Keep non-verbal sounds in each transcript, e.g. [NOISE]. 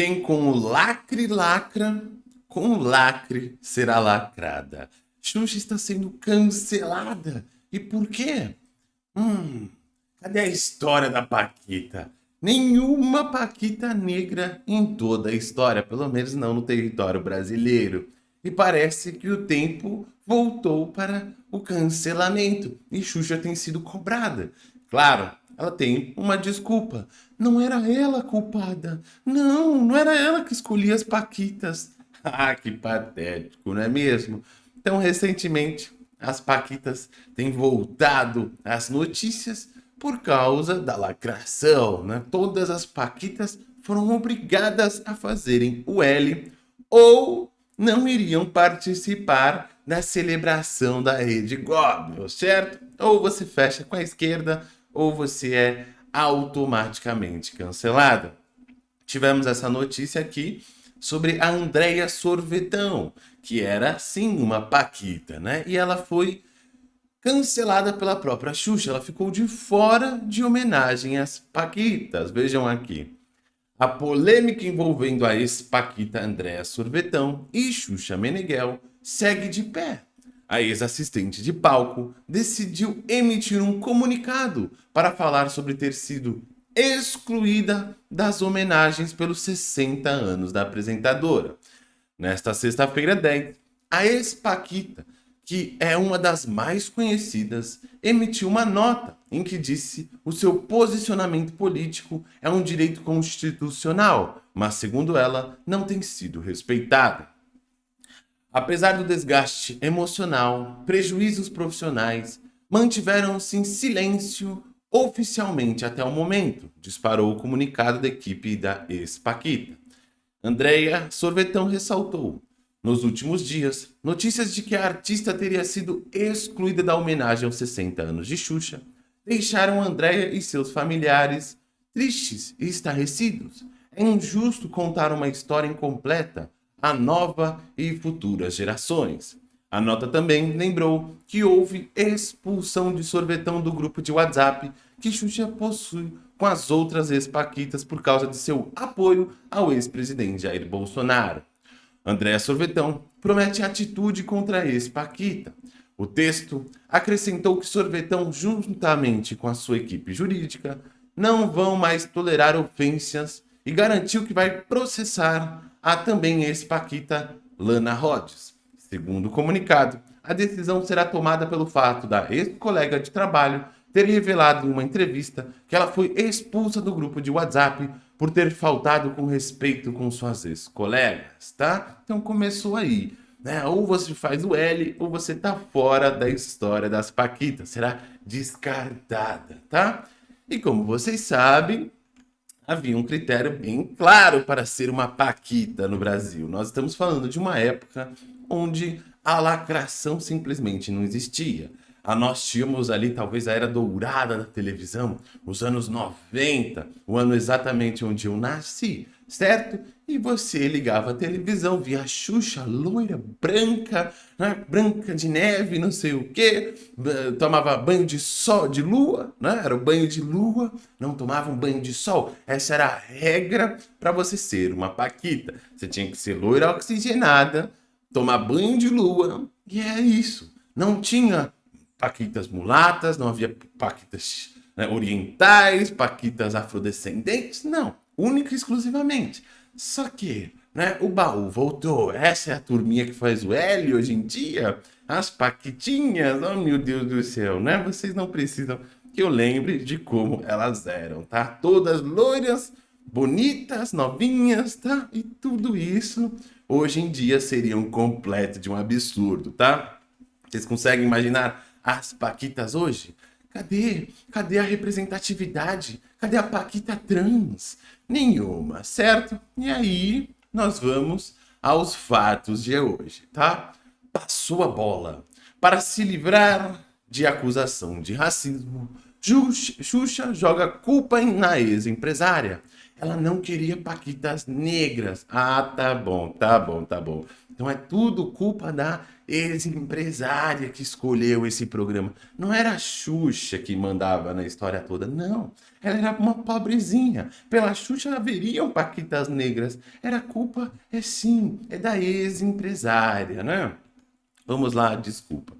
Quem com o lacre lacra, com o lacre será lacrada. Xuxa está sendo cancelada. E por quê? Hum, cadê a história da Paquita? Nenhuma Paquita negra em toda a história, pelo menos não no território brasileiro. E parece que o tempo voltou para o cancelamento e Xuxa tem sido cobrada. Claro, ela tem uma desculpa. Não era ela culpada. Não, não era ela que escolhia as paquitas. [LAUGHS] Ah, que patético, não é mesmo? Então, recentemente, as paquitas têm voltado às notícias por causa da lacração, né? Todas as paquitas foram obrigadas a fazerem o L ou não iriam participar da celebração da Rede Goblin, certo? Ou você fecha com a esquerda ou você é automaticamente cancelado. Tivemos essa notícia aqui sobre a Andrea Sorvetão, que era sim uma paquita, né? E ela foi cancelada pela própria Xuxa. Ela ficou de fora de homenagem às paquitas. Vejam aqui. A polêmica envolvendo a ex-paquita Andrea Sorvetão e Xuxa Meneghel segue de pé a ex-assistente de palco decidiu emitir um comunicado para falar sobre ter sido excluída das homenagens pelos 60 anos da apresentadora. Nesta sexta-feira 10, a ex-Paquita, que é uma das mais conhecidas, emitiu uma nota em que disse o seu posicionamento político é um direito constitucional, mas segundo ela, não tem sido respeitado. Apesar do desgaste emocional, prejuízos profissionais, mantiveram-se em silêncio oficialmente até o momento, disparou o comunicado da equipe da ex-Paquita. Andrea Sorvetão ressaltou, nos últimos dias, notícias de que a artista teria sido excluída da homenagem aos 60 anos de Xuxa deixaram Andrea e seus familiares tristes e estarrecidos. É injusto contar uma história incompleta a nova e futuras gerações. A nota também lembrou que houve expulsão de sorvetão do grupo de WhatsApp que Xuxa possui com as outras ex-paquitas por causa de seu apoio ao ex-presidente Jair Bolsonaro. Andréa Sorvetão promete atitude contra a ex-paquita. O texto acrescentou que Sorvetão, juntamente com a sua equipe jurídica, não vão mais tolerar ofensas e garantiu que vai processar Há também ex-Paquita Lana Rhodes. Segundo o comunicado, a decisão será tomada pelo fato da ex-colega de trabalho ter revelado em uma entrevista que ela foi expulsa do grupo de WhatsApp por ter faltado com respeito com suas ex-colegas, tá? Então começou aí, né? Ou você faz o L ou você tá fora da história das Paquitas, será descartada, tá? E como vocês sabem, havia um critério bem claro para ser uma paquita no Brasil. Nós estamos falando de uma época onde a lacração simplesmente não existia. A nós tínhamos ali talvez a era dourada da televisão, os anos 90, o ano exatamente onde eu nasci, certo? E você ligava a televisão, via a Xuxa loira, branca, né? branca de neve, não sei o que, tomava banho de sol, de lua, né? era o banho de lua, não tomava um banho de sol. Essa era a regra para você ser uma paquita. Você tinha que ser loira oxigenada, tomar banho de lua, e é isso. Não tinha paquitas mulatas, não havia paquitas né, orientais, paquitas afrodescendentes, não única e exclusivamente. Só que, né, o baú voltou. Essa é a turminha que faz o L hoje em dia. As paquitinhas, oh meu Deus do céu, né? Vocês não precisam que eu lembre de como elas eram, tá? Todas loiras, bonitas, novinhas, tá? E tudo isso hoje em dia seria um completo de um absurdo, tá? Vocês conseguem imaginar as paquitas hoje? Cadê? Cadê a representatividade? Cadê a Paquita trans? Nenhuma, certo? E aí nós vamos aos fatos de hoje, tá? Passou a bola. Para se livrar de acusação de racismo, Xuxa joga culpa na ex-empresária. Ela não queria paquitas negras. Ah, tá bom, tá bom, tá bom. Então é tudo culpa da ex-empresária que escolheu esse programa. Não era a Xuxa que mandava na história toda, não. Ela era uma pobrezinha. Pela Xuxa haveriam paquitas negras. Era culpa, é sim, é da ex-empresária, né? Vamos lá, desculpa.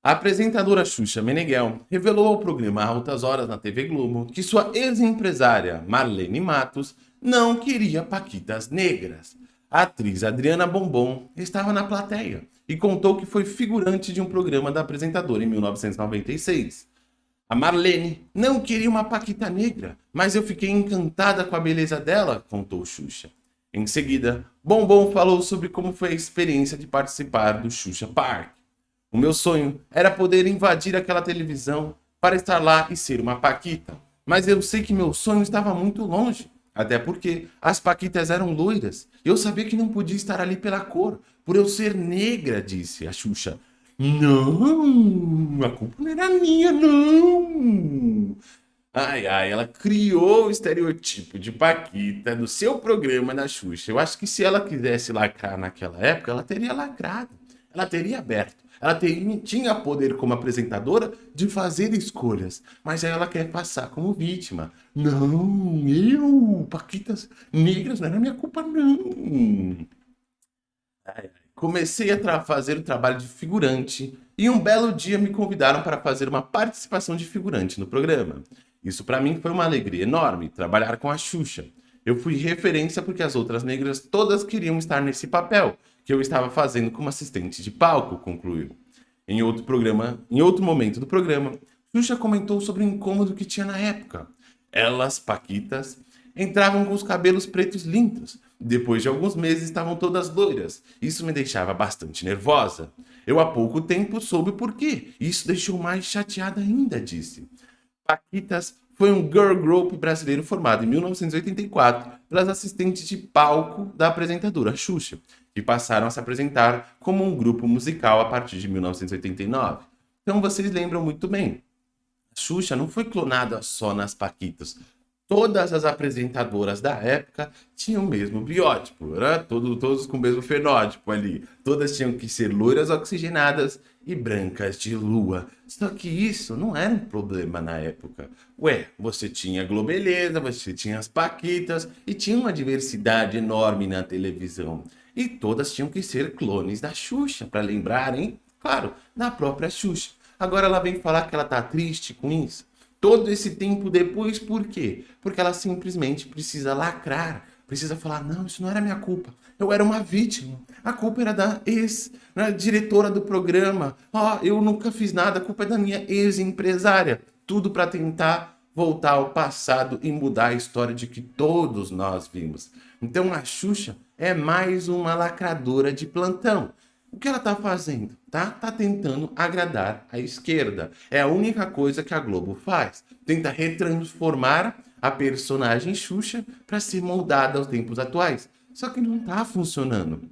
A apresentadora Xuxa Meneghel revelou ao programa Altas Horas na TV Globo que sua ex-empresária Marlene Matos não queria paquitas negras. A atriz Adriana Bombom estava na plateia e contou que foi figurante de um programa da apresentadora em 1996. A Marlene não queria uma paquita negra, mas eu fiquei encantada com a beleza dela, contou Xuxa. Em seguida, Bombom falou sobre como foi a experiência de participar do Xuxa Park. O meu sonho era poder invadir aquela televisão para estar lá e ser uma paquita, mas eu sei que meu sonho estava muito longe. Até porque as paquitas eram loiras. Eu sabia que não podia estar ali pela cor, por eu ser negra, disse a Xuxa. Não, a culpa não era minha, não. Ai, ai, ela criou o estereotipo de Paquita no seu programa da Xuxa. Eu acho que se ela quisesse lacrar naquela época, ela teria lacrado. Ela teria aberto. Ela tem, tinha poder como apresentadora de fazer escolhas, mas aí ela quer passar como vítima. Não, eu, Paquitas negras, não era minha culpa, não. Comecei a fazer o trabalho de figurante e um belo dia me convidaram para fazer uma participação de figurante no programa. Isso para mim foi uma alegria enorme, trabalhar com a Xuxa. Eu fui referência porque as outras negras todas queriam estar nesse papel, que eu estava fazendo como assistente de palco, concluiu. Em outro programa, em outro momento do programa, Xuxa comentou sobre o incômodo que tinha na época. Elas, paquitas, entravam com os cabelos pretos limpos. Depois de alguns meses estavam todas loiras. Isso me deixava bastante nervosa. Eu há pouco tempo soube o porquê. Isso deixou mais chateada ainda, disse. Paquitas foi um girl group brasileiro formado em 1984 pelas assistentes de palco da apresentadora Xuxa, que passaram a se apresentar como um grupo musical a partir de 1989. Então vocês lembram muito bem. A Xuxa não foi clonada só nas Paquitas. Todas as apresentadoras da época tinham o mesmo biótipo, né? Todo, todos com o mesmo fenótipo ali. Todas tinham que ser loiras oxigenadas e brancas de lua. Só que isso não era um problema na época. Ué, você tinha Globeleza, você tinha as Paquitas e tinha uma diversidade enorme na televisão. E todas tinham que ser clones da Xuxa, para lembrarem, claro, da própria Xuxa. Agora ela vem falar que ela tá triste com isso. Todo esse tempo depois, por quê? Porque ela simplesmente precisa lacrar, precisa falar, não, isso não era minha culpa. Eu era uma vítima. A culpa era da ex-diretora né, do programa. Ó, oh, eu nunca fiz nada, a culpa é da minha ex-empresária. Tudo para tentar voltar ao passado e mudar a história de que todos nós vimos. Então a Xuxa é mais uma lacradora de plantão. O que ela está fazendo? Tá? tá tentando agradar a esquerda. É a única coisa que a Globo faz. Tenta retransformar a personagem Xuxa para ser moldada aos tempos atuais. Só que não está funcionando.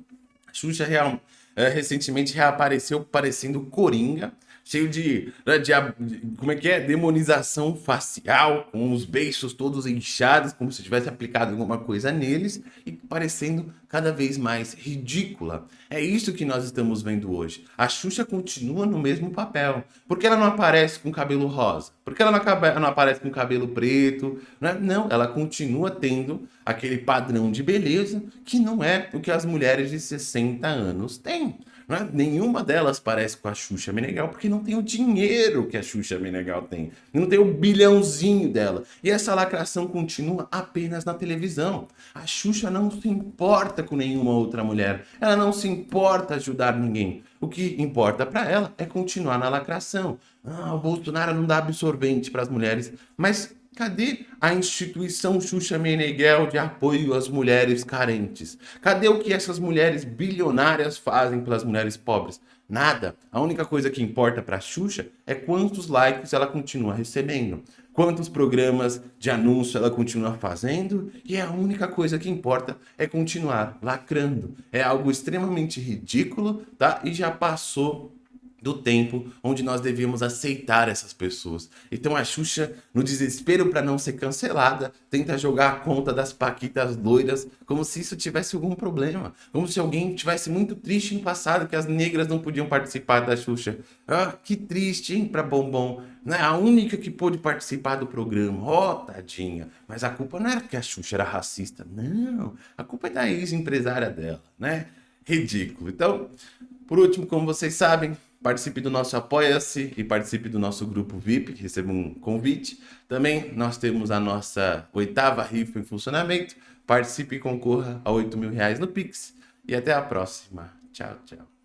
A Xuxa real, é, recentemente reapareceu parecendo Coringa, cheio de, né, de, como é que é, demonização facial, com os beiços todos inchados, como se tivesse aplicado alguma coisa neles e parecendo cada vez mais ridícula. É isso que nós estamos vendo hoje. A Xuxa continua no mesmo papel. Por que ela não aparece com cabelo rosa? Por que ela não, aparece com cabelo preto? É? não, ela continua tendo aquele padrão de beleza que não é o que as mulheres de 60 anos têm. É? Nenhuma delas parece com a Xuxa Meneghel, porque não tem o dinheiro que a Xuxa Meneghel tem. Não tem o bilhãozinho dela. E essa lacração continua apenas na televisão. A Xuxa não se importa com nenhuma outra mulher. Ela não se importa ajudar ninguém. O que importa para ela é continuar na lacração. Ah, o Bolsonaro não dá absorvente para as mulheres. Mas Cadê a instituição Xuxa Meneghel de apoio às mulheres carentes? Cadê o que essas mulheres bilionárias fazem pelas mulheres pobres? Nada. A única coisa que importa para Xuxa é quantos likes ela continua recebendo, quantos programas de anúncio ela continua fazendo, e a única coisa que importa é continuar lacrando. É algo extremamente ridículo, tá? E já passou do tempo onde nós devíamos aceitar essas pessoas. Então a Xuxa, no desespero para não ser cancelada, tenta jogar a conta das paquitas loiras como se isso tivesse algum problema. Como se alguém tivesse muito triste em passado que as negras não podiam participar da Xuxa. Ah, que triste, hein, pra Bombom. Né? A única que pôde participar do programa. Ó, oh, tadinha. Mas a culpa não era que a Xuxa era racista. Não, a culpa é da ex-empresária dela, né? Ridículo. Então, por último, como vocês sabem, participe do nosso Apoia-se e participe do nosso grupo VIP, receba um convite. Também nós temos a nossa oitava rifa em funcionamento. Participe e concorra a 8 mil reais no Pix. E até a próxima. Tchau, tchau.